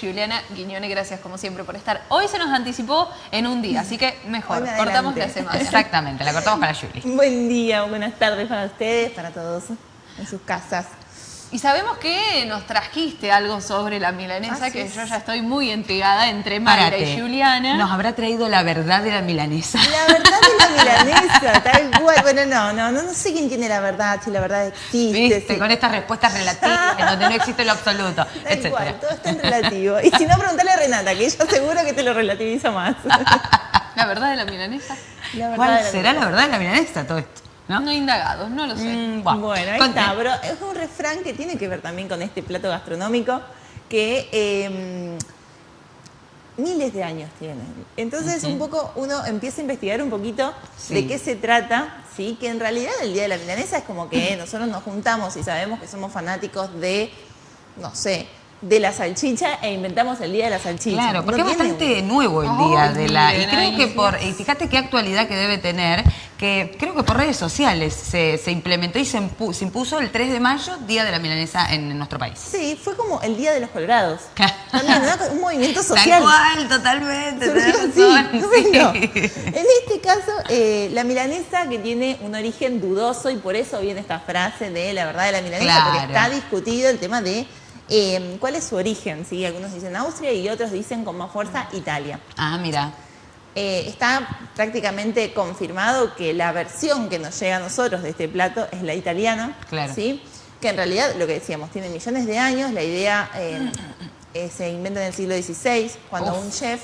Juliana Guiñone, gracias como siempre por estar. Hoy se nos anticipó en un día, así que mejor, cortamos la semana. Exactamente, la cortamos para Julie. Buen día, buenas tardes para ustedes, para todos en sus casas. Y sabemos que nos trajiste algo sobre la milanesa, que yo ya estoy muy intrigada entre Mayra y Juliana. Nos habrá traído la verdad de la milanesa. La verdad de la milanesa, tal cual. Bueno, no, no, no, no sé quién tiene la verdad, si la verdad existe. Viste, con estas respuestas relativas, en donde no existe lo absoluto, tal Cual, todo está en relativo. Y si no, preguntale a Renata, que ella seguro que te lo relativiza más. ¿La verdad de la milanesa? ¿Cuál será la verdad de la milanesa todo esto? ¿No? no indagados, no lo sé. Mm, bueno, ahí está, pero es un refrán que tiene que ver también con este plato gastronómico que em, miles de años tiene. Entonces un poco uno empieza a investigar un poquito de qué se trata, ¿sí? que en realidad el Día de la Milanesa es como que nosotros nos juntamos y sabemos que somos fanáticos de, no sé, de la salchicha e inventamos el Día de la Salchicha. Claro, porque es bastante nuevo el Día de la... Y creo que por... Y fíjate qué actualidad que debe tener, que creo que por redes sociales se, implementó y se, impuso el 3 de mayo, Día de la Milanesa en, nuestro país. Sí, fue como el Día de los Colorados. También, un movimiento social. Tal cual, totalmente. En este caso, eh, la milanesa que tiene un origen dudoso y por eso viene esta frase de la verdad de la milanesa, porque está discutido el tema de Em, ¿Cuál es su origen? ¿Sí? Algunos dicen Austria y otros dicen con más fuerza Italia. Ah, mira. Eh, está prácticamente confirmado que la versión que nos llega a nosotros de este plato es la italiana. Claro. ¿sí? Que en realidad, lo que decíamos, tiene millones de años. La idea em, eh, se inventa en el siglo XVI, cuando un chef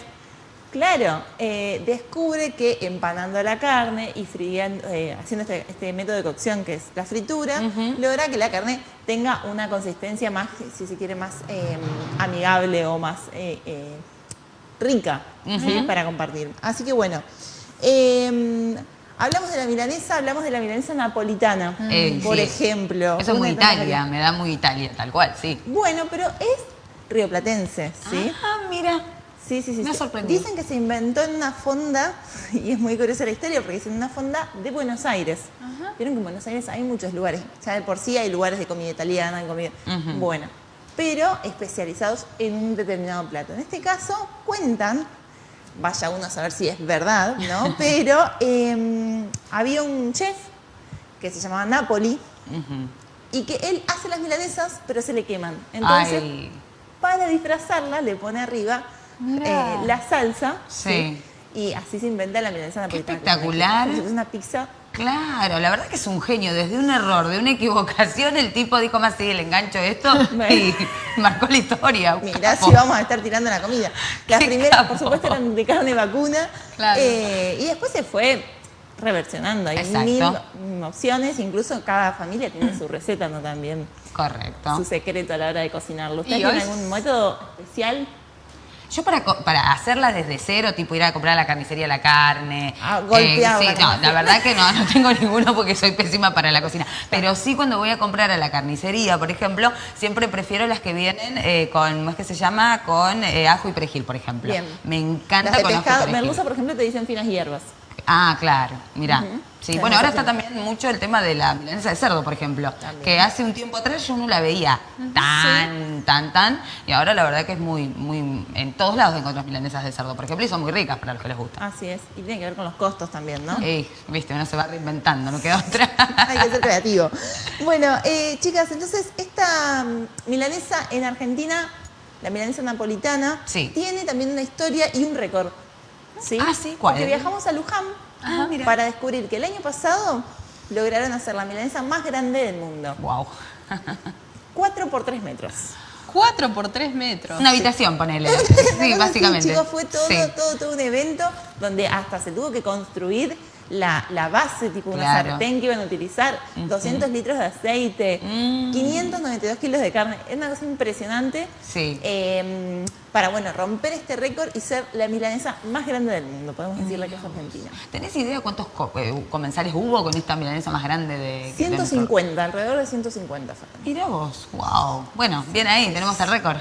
Claro, eh, descubre que empanando la carne y eh, haciendo este, este, método de cocción que es la fritura, logra que la carne tenga una consistencia más, si se quiere, más em, amigable o más eh, rica para compartir. Así que bueno, em, hablamos de la milanesa, hablamos de la milanesa napolitana, por ejemplo. Eso es muy Italia, me da muy Italia, tal cual, sí. Bueno, pero es rioplatense, ¿sí? Ah, mira. Sí, sí, sí. Me ha sorprendido. Dicen que se inventó en una fonda, y es muy curiosa la historia, porque es en una fonda de Buenos Aires. Vieron que en Buenos Aires hay muchos lugares. Ya de por sí hay lugares de comida italiana, de comida. Bueno, pero especializados en un determinado plato. En este caso, cuentan, vaya uno a saber si es verdad, ¿no? pero em, había un chef que se llamaba Napoli y que él hace las milanesas, pero se le queman. Entonces, para disfrazarla, le pone arriba eh, la salsa. Sí. Y así se inventa la milanesa napolitana. espectacular. Es una pizza. Claro, la verdad que es un genio. Desde un error, de una equivocación, el tipo dijo más, sí, le engancho esto y marcó la historia. Mirá si vamos a estar tirando la comida. Las primeras, por supuesto, eran de carne vacuna. Eh, y después se fue reversionando. Hay mil opciones, incluso cada familia tiene su receta, ¿no? También. Correcto. Su secreto a la hora de cocinarlo. ¿Usted tiene algún método especial? Yo para, para hacerla desde cero, tipo ir a comprar a la carnicería la carne. Ah, golpeado. Eh, sí, no, la verdad que no, no tengo ninguno porque soy pésima para la cocina. Pero sí cuando voy a comprar a la carnicería, por ejemplo, siempre prefiero las que vienen eh, con, ¿cómo es que se llama? Con eh, ajo y perejil, por ejemplo. Bien. Me encanta con ajo y Merluza, por ejemplo, te dicen finas hierbas. Ah, claro, mira. Sí, bueno, ahora está también mucho el tema de la milanesa de cerdo, por ejemplo, que hace un tiempo atrás yo no la veía tan, tan, tan, y ahora la verdad que es muy, muy, en todos lados encuentras milanesas de cerdo, por ejemplo, y son muy ricas para los que les gusta. Así es, y tiene que ver con los costos también, ¿no? Sí, viste, uno se va reinventando, no queda otra. Hay que ser creativo. Bueno, eh, chicas, entonces esta mm, milanesa en Argentina, la milanesa napolitana, tiene también una historia y un récord. ¿Sí? Ah, sí, ¿cuál? Porque viajamos a Luján para descubrir que el año pasado lograron hacer la milanesa más grande del mundo. Wow. 4 por 3 metros. 4 por 3 metros. Una habitación, ponele. Sí, básicamente. chicos, fue todo, todo, todo un evento donde hasta se tuvo que construir la, la base, tipo una sartén que iban a utilizar, 200 litros de aceite, 592 mm. kilos de carne. Es una cosa impresionante. Sí. Em, para, bueno, romper este récord y ser la milanesa más grande del mundo, podemos decirle que es Argentina. ¿Tenés idea cuántos eh, comensales hubo con esta milanesa más grande de... 150, alrededor de 150. Mira vos, wow. Bueno, bien ahí, tenemos el récord.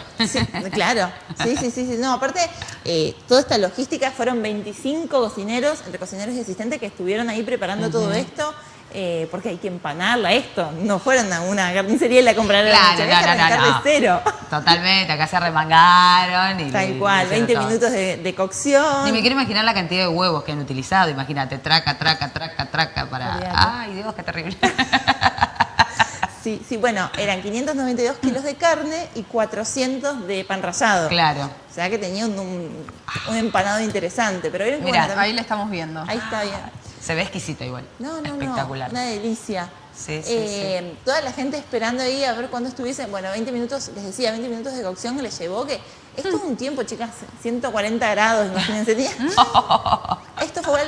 claro, sí, sí, sí, sí. No, aparte, eh, toda esta logística fueron 25 cocineros, entre cocineros y asistentes, que estuvieron ahí preparando todo esto. Eh, porque hay que empanarla, esto. No fueron a una carnicería y la compraron Claro, la no, no, no, de no. cero. Totalmente, acá se remangaron y Tal cual, le hicieron 20 todo. minutos de, de cocción. Ni me quiero imaginar la cantidad de huevos que han utilizado. Imagínate, traca, traca, traca, traca para. Ay, Dios, qué terrible. Sí, sí, bueno, eran 592 kilos de carne y 400 de pan rallado. claro. O sea que tenía un, un- un empanado interesante. Pero vieron bueno, también- Ahí le estamos viendo. ahí está bien. Se ve exquisito igual. No, no, Espectacular. no. Una delicia. Sí, sí, Eh, Toda la gente esperando ahí a ver cuándo estuviese. Bueno, 20 minutos, les decía, 20 minutos de cocción que les llevó. Que esto es un tiempo, chicas, 140 grados, imagínense.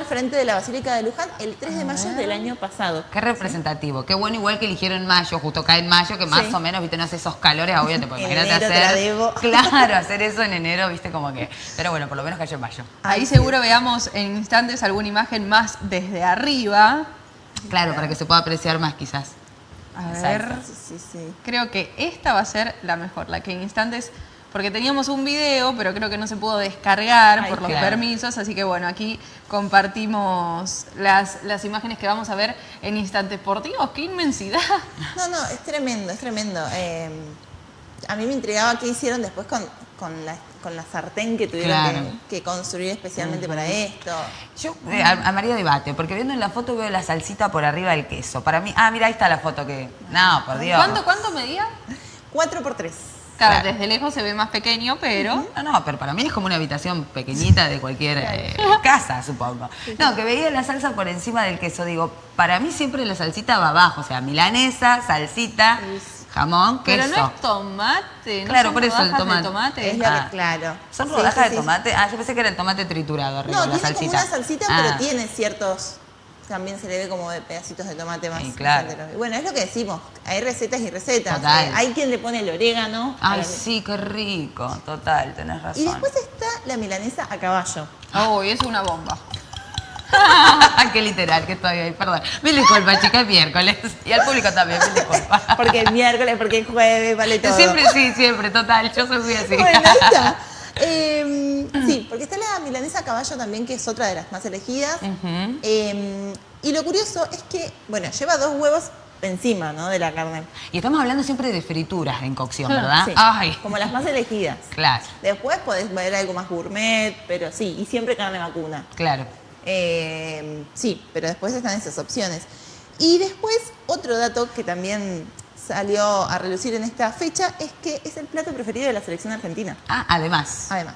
Al frente de la Basílica de Luján el 3 de mayo del año pasado. Qué representativo. Qué bueno, igual que eligieron mayo, justo cae en mayo, que más Sí. o menos, viste, no hace esos calores, En enero te la hacer. debo. Claro, hacer eso en enero, viste, como que. Pero bueno, por lo menos cayó en mayo. Ahí Ay, seguro veamos en instantes alguna imagen más desde arriba. Claro, para que se pueda apreciar más, quizás. A Exacto. ver. Sí, sí, sí. Creo que esta va a ser la mejor, la que en instantes, porque teníamos un video, pero creo que no se pudo descargar Ay, por los claro. permisos, así que bueno, aquí compartimos las, las imágenes que vamos a ver en instantes. Por Dios, qué inmensidad. No, no, es tremendo, es tremendo. Eh, a mí me intrigaba qué hicieron después con, con, la, con la sartén que tuvieron Claro. que, que construir especialmente para esto. Yo eh, a, a María debate, porque viendo en la foto veo la salsita por arriba del queso. Para mí, ah, mira, ahí está la foto que. No, por Dios. ¿Cuánto, cuánto medía? 4 por 3 Claro, Claro. desde lejos se ve más pequeño, pero... No, no, pero para mí es como una habitación pequeñita de cualquier eh, casa, supongo. No, que veía la salsa por encima del queso. Digo, para mí siempre la salsita va abajo. O sea, milanesa, salsita, jamón, queso. Pero no es tomate, ¿no Claro, son por eso el tomate. tomate. Es Ah. que, claro. ¿Son rodajas sí, de tomate? Ah, yo pensé que era el tomate triturado arriba, No, la tiene salsita. como una salsita, Ah, pero tiene ciertos. También se le ve como de pedacitos de tomate más. Sí, más claro. Y Bueno, es lo que decimos. Hay recetas y recetas. Total. Eh, hay quien le pone el orégano. Ay, para- sí, qué rico. Total, tenés razón. Y después está la milanesa a caballo. Uy, es una bomba. qué literal que estoy ahí, perdón. Mil disculpas, chicas, es miércoles. Y al público también, mil disculpas. Porque el miércoles, porque el jueves, vale todo. Siempre, sí, siempre, total. Yo soy muy así. Bueno, ahí está. Eh, sí, porque está la milanesa caballo también, que es otra de las más elegidas. Eh, y lo curioso es que, bueno, lleva dos huevos encima, ¿no? De la carne. Y estamos hablando siempre de frituras en cocción, Ah, ¿verdad? Sí, Ay, Como las más elegidas. claro, Después podés ver algo más gourmet, pero sí, y siempre carne vacuna. claro. Eh, sí, pero después están esas opciones. Y después, otro dato que también salió a relucir en esta fecha es que es el plato preferido de la selección argentina. Ah, además, Además.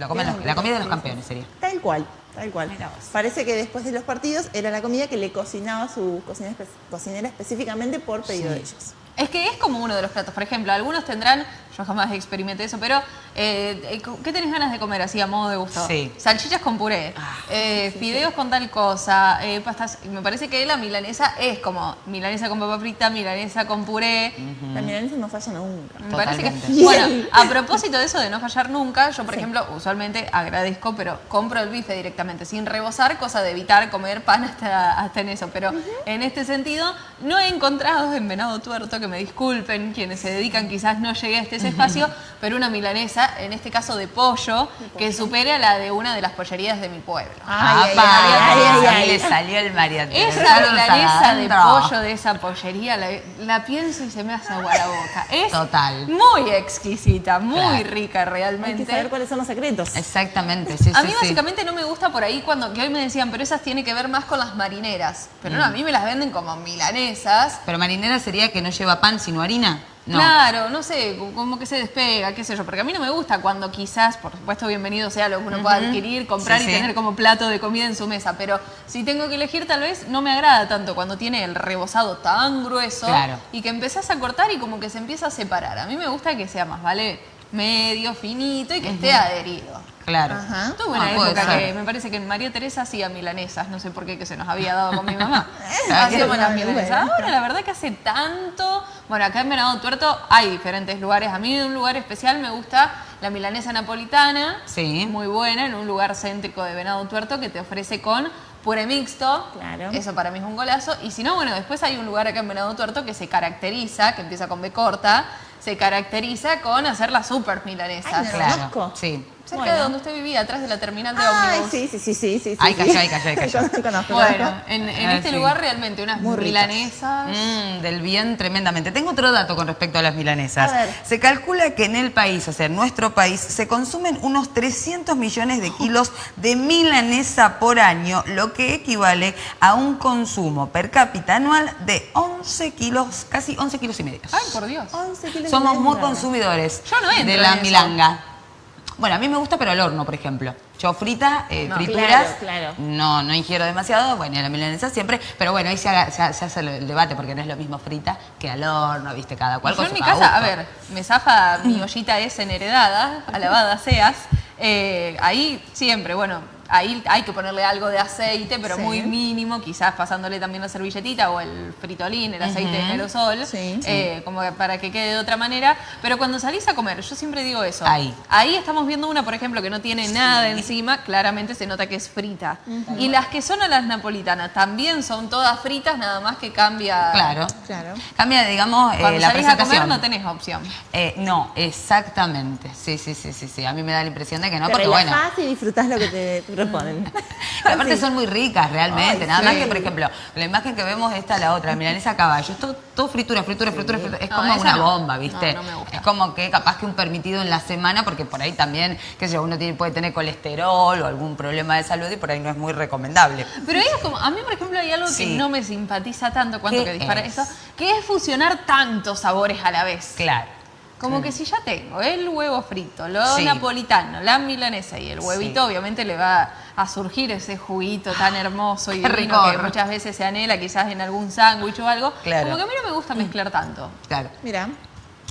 La, comen los- la comida de los campeones sería. Tal cual, tal cual. Mira vos. Parece que después de los partidos era la comida que le cocinaba su cocinera, espe- cocinera específicamente por pedido de ellos. Es que es como uno de los platos. Por ejemplo, algunos tendrán, yo jamás experimenté eso, pero eh, eh, ¿qué tenés ganas de comer así a modo de gusto? Sí. Salchichas con puré, Ah, eh, fideos con tal cosa, eh, pastas. Me parece que la milanesa es como milanesa con papa frita, milanesa con puré. La milanesa no falla nunca. Me parece que. Bueno, a propósito de eso de no fallar nunca, yo, por ejemplo, usualmente agradezco, pero compro el bife directamente, sin rebosar, cosa de evitar comer pan hasta, hasta en eso. Pero en este sentido, no he encontrado en Venado Tuerto, que me disculpen quienes se dedican, quizás no llegué a este ese espacio, pero una milanesa, en este caso de pollo, que supere a la de una de las pollerías de mi pueblo. Ay, ay, ay, ay, ay, ahí ay. le salió el Teresa. Esa milanesa de pollo de esa pollería, la, la pienso y se me hace agua la boca. Es Total. muy exquisita, muy Claro. rica Hay que realmente. saber cuáles son los secretos. Exactamente, sí, A sí, mí sí. básicamente no me gusta por ahí cuando, que hoy me decían, pero esas tiene que ver más con las marineras. Pero Mm. no, a mí me las venden como milanesas. Pero marinera sería que no lleva pan sino harina. No. Claro, no sé, como- que se despega, qué sé yo, porque a mí no me gusta cuando quizás, por supuesto, bienvenido sea lo que uno pueda adquirir, comprar Sí, y sí. tener como plato de comida en su mesa, pero si tengo que elegir tal vez no me agrada tanto cuando tiene el rebozado tan grueso Claro. y que empezás a cortar y como que se empieza a separar. A mí me gusta que sea más, ¿vale? Medio, finito y que esté adherido. Claro. Ajá. Tuve una Ah, época que me parece que en María Teresa hacía milanesas, no sé por qué, que se nos había dado con mi mamá. Hacíamos las milanesas. Ahora, la verdad que hace tanto. Bueno, acá en Venado Tuerto hay diferentes lugares. A mí, en un lugar especial, me gusta la milanesa napolitana. Sí. Muy buena, en un lugar céntrico de Venado Tuerto que te ofrece con puré mixto. Claro. Eso para mí es un golazo. Y si no, bueno, después hay un lugar acá en Venado Tuerto que se caracteriza, que empieza con B corta, se caracteriza con hacer las super milanesas. Ay, no. Claro. Sí, Cerca Bueno. de donde usted vivía, atrás de la terminal de Ay, ómnibus. sí, sí, sí, sí, sí. Ay, sí. callá, ay, callá, ay, callá. Conozco, conozco. Bueno, en, en Ah, este sí. lugar realmente unas Muy milanesas. Mm, del bien tremendamente. Tengo otro dato con respecto a las milanesas. A ver. Se calcula que en el país, o sea, en nuestro país, se consumen unos 300 millones de kilos de milanesa por año, lo que equivale a un consumo per cápita anual de 11 kilos, casi 11 kilos y medio. Ay, por Dios. 11 kilos Somos muy milanesa. consumidores Yo no entro de la en eso. milanga. Bueno, a mí me gusta, pero al horno, por ejemplo. Yo frita, eh, No, frituras, claro, claro. no no ingiero demasiado, bueno, y la milanesa siempre, pero bueno, ahí se, haga- se ha- se hace el debate porque no es lo mismo frita que al horno, viste, cada cual Yo en mi casa, a ver, me zafa mi ollita esa en heredada, alabada seas. eh, ahí siempre, bueno, ahí hay que ponerle algo de aceite, pero Sí. muy mínimo, quizás pasándole también la servilletita o el fritolín, el aceite de aerosol, Sí. eh, como que para que quede de otra manera. Pero cuando salís a comer, yo siempre digo eso. Ahí. Ahí estamos viendo una, por ejemplo, que no tiene nada encima, claramente se nota que es frita. Y las que son a las napolitanas también son todas fritas, nada más que cambia. Claro. Claro. Cambia, digamos, eh, Cuando la salís a comer no tenés opción. Eh, no, exactamente. Sí, sí, sí, sí, sí. A mí me da la impresión de que no, te porque bueno. y disfrutás lo que te Pero aparte Sí. son muy ricas realmente. Ay, Nada más sí. que, por ejemplo, la imagen que vemos esta, la otra, milanesa caballo. Es todo, fritura, fritura, fritura, fritura. Es No, como una no. bomba, ¿viste? No, no me gusta. Es como que capaz que un permitido en la semana, porque por ahí también, qué sé yo, uno tiene, puede tener colesterol o algún problema de salud y por ahí no es muy recomendable. Pero ahí es como, a mí por ejemplo hay algo Sí. que no me simpatiza tanto cuanto ¿Qué que dispara es? eso, que es fusionar tantos sabores a la vez. Claro. Como que si ya tengo el huevo frito, lo Sí. napolitano, la milanesa y el huevito, Sí. obviamente le va a surgir ese juguito tan hermoso y divino que muchas veces se anhela quizás en algún sándwich o algo. Claro. Como que a mí no me gusta mezclar tanto. Claro. Mira,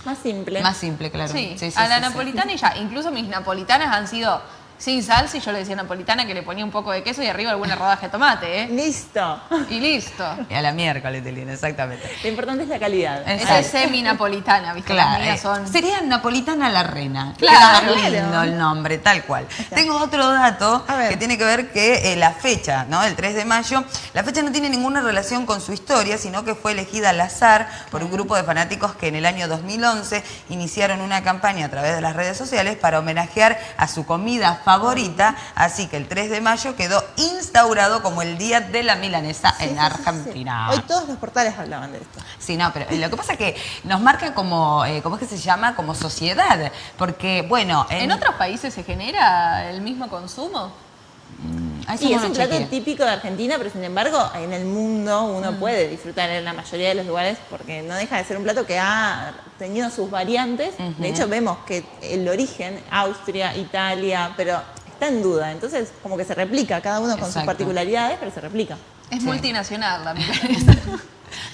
más simple. Más simple, claro. Sí, Sí, sí, a la sí, sí. napolitana y ya. Incluso mis napolitanas han sido sin salsa y yo le decía napolitana que le ponía un poco de queso y arriba alguna rodaja de tomate, ¿eh? Listo. Y listo. Y a la miércoles, Telina, exactamente. Lo importante es la calidad. Es- Esa es semi-napolitana, ¿viste? Las Claro, eh, son... sería Napolitana la Reina. Claro. Queda lindo el nombre, tal cual. Tengo otro dato A que tiene que ver que eh, la fecha, ¿no? El 3 de mayo, la fecha no tiene ninguna relación con su historia, sino que fue elegida al azar por un grupo de fanáticos que en el año 2011 iniciaron una campaña a través de las redes sociales para homenajear a su comida favorita, así que el 3 de mayo quedó instaurado como el Día de la Milanesa Sí, en sí, sí, sí. Argentina. Hoy todos los portales hablaban de esto. Sí, no, pero lo que pasa es que nos marca como, eh, ¿cómo es que se llama? Como sociedad. Porque, bueno, ¿En otros países se genera el mismo consumo? Ah, eso Y no es un plato típico de Argentina, pero sin embargo en el mundo uno Mm. puede disfrutar en la mayoría de los lugares porque no deja de ser un plato que ha tenido sus variantes. De hecho vemos que el origen, Austria, Italia, pero está en duda. Entonces como que se replica, cada uno con sus particularidades, pero se replica. Es Sí. multinacional la milanesa.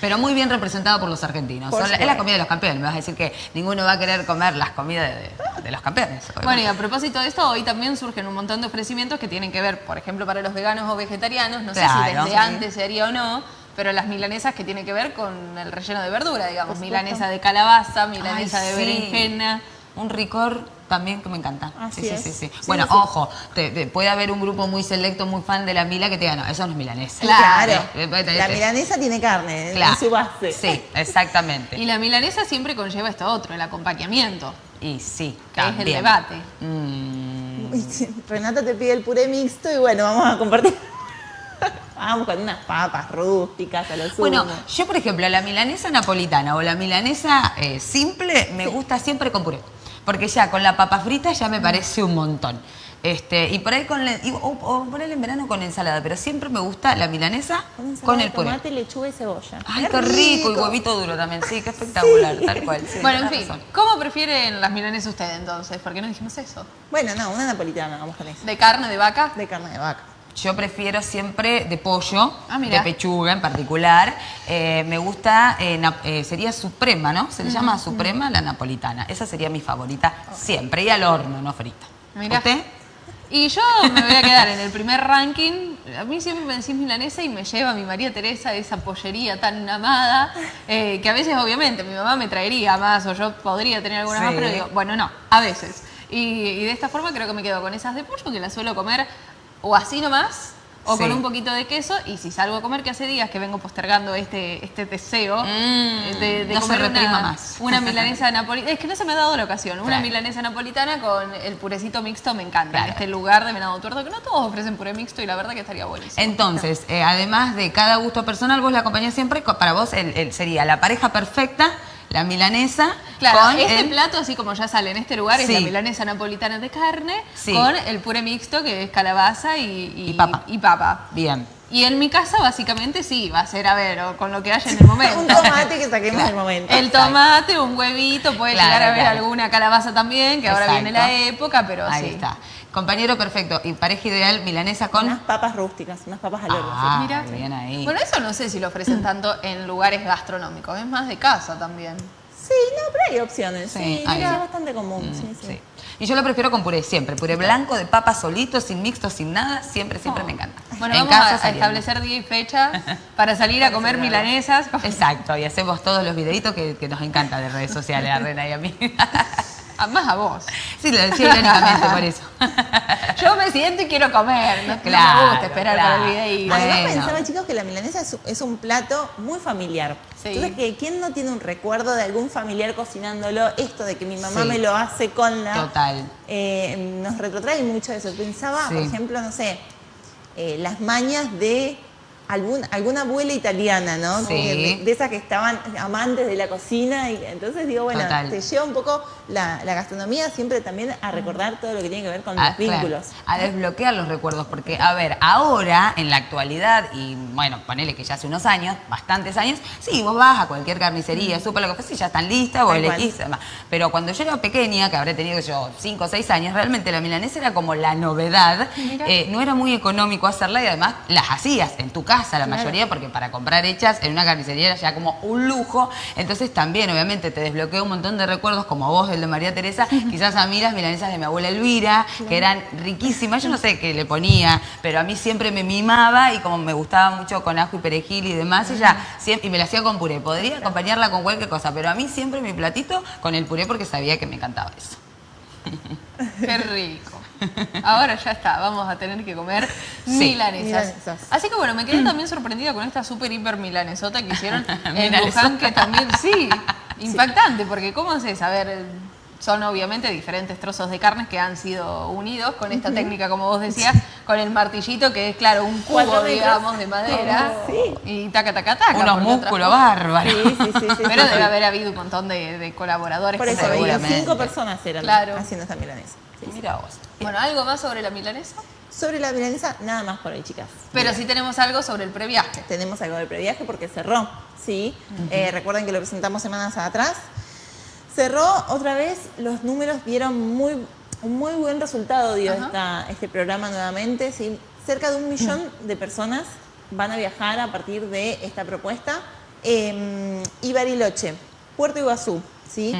Pero muy bien representado por los argentinos. Por Son la- es la comida de los campeones. Me vas a decir que ninguno va a querer comer las comidas de, de los campeones. Bueno, y a propósito de esto, hoy también surgen un montón de ofrecimientos que tienen que ver, por ejemplo, para los veganos o vegetarianos, no sé si Claro. desde Sí. antes se haría o no, pero las milanesas que tienen que ver con el relleno de verdura, digamos, milanesa de calabaza, Ay, milanesa de sí. berenjena. Un ricor también que me encanta. Así sí, sí, es. sí, sí. Sí, Bueno, sí, sí. ojo, te- te- puede haber un grupo muy selecto, muy fan de la mila que te diga, no, eso no es milanesa. Claro. La milanesa tiene carne claro. en su base. Sí, exactamente. Y la milanesa siempre conlleva esto otro, el acompañamiento, Y sí, que es el también. debate. Mm, Renata te pide el puré mixto y bueno, vamos a compartir. Vamos con unas papas rústicas a lo sumo. Bueno, yo por ejemplo, la milanesa napolitana o la milanesa eh, simple me gusta siempre con puré. Porque ya con la papa frita ya me parece un montón. Este, y por ahí con la- y- o, o por ahí en verano con ensalada, pero siempre me gusta la milanesa con, con el puré. tomate, lechuga y cebolla. Ay, qué rico, y huevito duro también, sí, qué espectacular, tal cual. sí, Bueno, en fin, razón. ¿cómo prefieren las milanesas ustedes entonces? ¿Por qué no dijimos eso? Bueno, no, una napolitana, vamos con eso. ¿De carne, de vaca? De carne de vaca. Yo prefiero siempre de pollo, Ah, de pechuga en particular. Eh, me gusta, eh, eh, sería suprema, ¿no? Se le llama suprema la napolitana. Esa sería mi favorita siempre. Y al horno, no frita. Mirá. ¿Usted? Y yo me voy a quedar en el primer ranking. A mí siempre me decís milanesa y me lleva mi María Teresa esa pollería tan amada, eh, que a veces obviamente mi mamá me traería más o yo podría tener algunas más, pero digo, bueno, no, a veces. Y, y de esta forma creo que me quedo con esas de pollo que las suelo comer o así nomás o con un poquito de queso. Y si salgo a comer, que hace días que vengo postergando este, este deseo Mm, de, de no se comer una, más. una milanesa napolitana. Es que no se me ha dado la ocasión. Una Claro. milanesa napolitana con el purecito mixto me encanta. Claro. Este lugar de Venado Tuerto, que no todos ofrecen puré mixto y la verdad que estaría buenísimo. Entonces, eh, además de cada gusto personal, vos la acompañás siempre, para vos el- el- sería la pareja perfecta, la milanesa, Claro, con este el- plato, así como ya sale en este lugar, es la milanesa napolitana de carne Sí. con el puré mixto, que es calabaza y, Y papa. y papa. Bien. Y en mi casa, básicamente, sí, va a ser, a ver, o con lo que haya en el momento. Un tomate que saquemos del momento. El tomate, un huevito, puede Claro, llegar a haber claro. alguna calabaza también, que ahora viene la época, pero Ahí sí. está. Compañero perfecto. Y pareja ideal, milanesa con... Unas papas rústicas, unas papas al horno. Ah, Mira. bien ahí. Bueno, eso no sé si lo ofrecen tanto en lugares gastronómicos, es más de casa también. Sí, no, pero hay opciones. Sí, Sí, hay. es bastante común. sí, sí. Sí. Y yo lo prefiero con puré siempre. Puré blanco, de papa solito, sin mixto, sin nada. Siempre, siempre me encanta. Bueno, En vamos a- casa a, saliendo. establecer día y fecha para salir a comer milanesas. Exacto, y hacemos todos los videitos que, que nos encanta de redes sociales, a Rena y a mí. Ah, Más a vos. Sí, lo decía irónicamente por eso. Yo me siento y quiero comer. No, no Claro, me gusta esperar claro. para el videíto. Además Bueno. pensaba, chicos, que la milanesa es, es un plato muy familiar. Sí. Entonces, que ¿quién no tiene un recuerdo de algún familiar cocinándolo? Esto de que mi mamá Sí. me lo hace con la... Total. Eh, nos retrotrae mucho eso. Pensaba, Sí. por ejemplo, no sé, eh, las mañas de algún, alguna abuela italiana, ¿no? Sí. De esas que estaban amantes de la cocina. Y entonces digo, bueno, Total. te lleva un poco la, la gastronomía siempre también a recordar todo lo que tiene que ver con a, los vínculos. claro, a desbloquear los recuerdos, porque, a ver, ahora, en la actualidad, y bueno, ponele que ya hace unos años, bastantes años, sí, vos vas a cualquier carnicería, súper lo que fuese, ya están listas, cual. elegís. Pero cuando yo era pequeña, que habré tenido yo 5 o 6 años, realmente la milanesa era como la novedad. Eh, no era muy económico hacerla y además las hacías en tu casa, la Claro. mayoría, porque para comprar hechas en una carnicería era ya como un lujo, entonces también obviamente te desbloquea un montón de recuerdos como vos, el de María Teresa, quizás a mí las milanesas de mi abuela Elvira, que eran riquísimas, yo no sé qué le ponía, pero a mí siempre me mimaba y como me gustaba mucho con ajo y perejil y demás, ella siempre, y me la hacía con puré, podría acompañarla con cualquier cosa, pero a mí siempre mi platito con el puré porque sabía que me encantaba eso. Qué rico. Ahora ya está, vamos a tener que comer Sí. milanesas. Milanesas. Así que bueno, me quedé también sorprendida con esta super hiper milanesota que hicieron en. Luján, que también, sí, impactante, porque ¿cómo haces? A ver, son obviamente diferentes trozos de carnes que han sido unidos con esta técnica, como vos decías, con el martillito, que es claro, un cubo, digamos, de madera. Sí. Y taca, taca, taca. Unos músculos bárbaros. Sí, sí, sí, sí, Pero sí, debe haber habido un montón de, de colaboradores. Por que eso, Seguramente. cinco personas eran Claro. haciendo esta milanesa. Mira vos. Bueno, ¿algo más sobre la milanesa? Sobre la milanesa, nada más por ahí, chicas. Pero sí tenemos algo sobre el previaje. Tenemos algo del previaje porque cerró, ¿sí? Eh, recuerden que lo presentamos semanas atrás. Cerró otra vez, los números dieron muy, un muy buen resultado, dio esta- este programa nuevamente. ¿sí? Cerca de un millón de personas van a viajar a partir de esta propuesta. Eh, y Bariloche, Puerto Iguazú, ¿sí?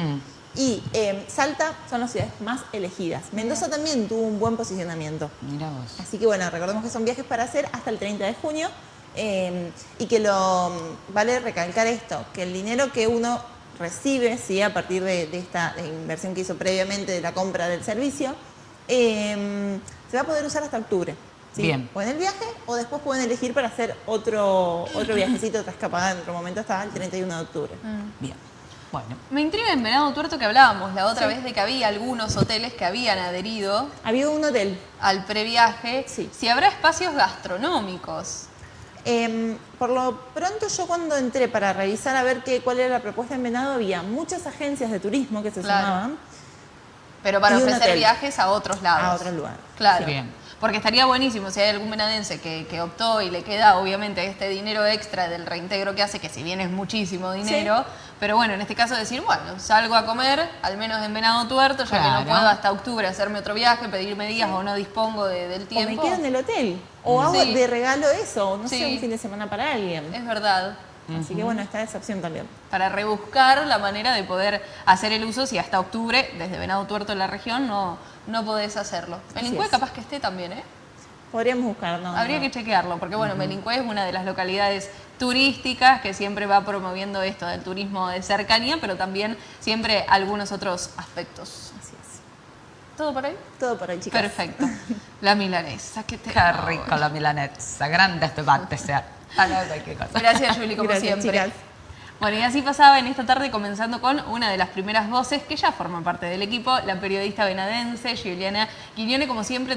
Mm. Y eh, Salta son las ciudades más elegidas. Mendoza también tuvo un buen posicionamiento. Mira vos. Así que bueno, recordemos que son viajes para hacer hasta el 30 de junio eh, y que lo vale recalcar esto, que el dinero que uno recibe ¿sí? a partir de, de esta inversión que hizo previamente de la compra del servicio, eh, se va a poder usar hasta octubre. ¿sí? Bien. O en el viaje o después pueden elegir para hacer otro, otro viajecito, otra escapada en otro momento hasta el 31 de octubre. Bien. Bueno. Me intriga en Venado Tuerto que hablábamos la otra vez de que había algunos hoteles que habían adherido Había un hotel al previaje. Sí. Si habrá espacios gastronómicos. Em, por lo pronto yo cuando entré para revisar a ver qué, cuál era la propuesta en Venado había muchas agencias de turismo que se Claro. sumaban Pero para ofrecer viajes a otros lados. a otros lugares. Claro. Bien. Porque estaría buenísimo si hay algún venadense que, que optó y le queda obviamente este dinero extra del reintegro que hace, que si bien es muchísimo dinero, pero bueno, en este caso decir, bueno, salgo a comer, al menos en Venado Tuerto, ya que no puedo hasta octubre hacerme otro viaje, pedirme días o no dispongo de- del O tiempo. me quedo en el hotel. O hago Sí. de regalo eso, o no sé, un fin de semana para alguien. Es verdad. Así que bueno, está esa opción también. Para rebuscar la manera de poder hacer el uso si hasta octubre, desde Venado Tuerto en la región, no, no podés hacerlo. Melincue es. capaz que esté también, ¿eh? Podríamos buscar, ¿no? Habría no. que chequearlo, porque bueno, Melincue es una de las localidades turísticas que siempre va promoviendo esto del turismo de cercanía, pero también siempre algunos otros aspectos. Así es. ¿Todo por ahí? Todo por hoy, chicas. Perfecto. La milanesa, que te Qué rico la milanesa, grande este bate sea. Ah, no, cualquier cosa. Gracias, Juli, como Gracias, siempre. chicas. Bueno, y así pasaba en esta tarde comenzando con una de las primeras voces que ya forman parte del equipo, la periodista venadense Juliana Quiñone, como siempre,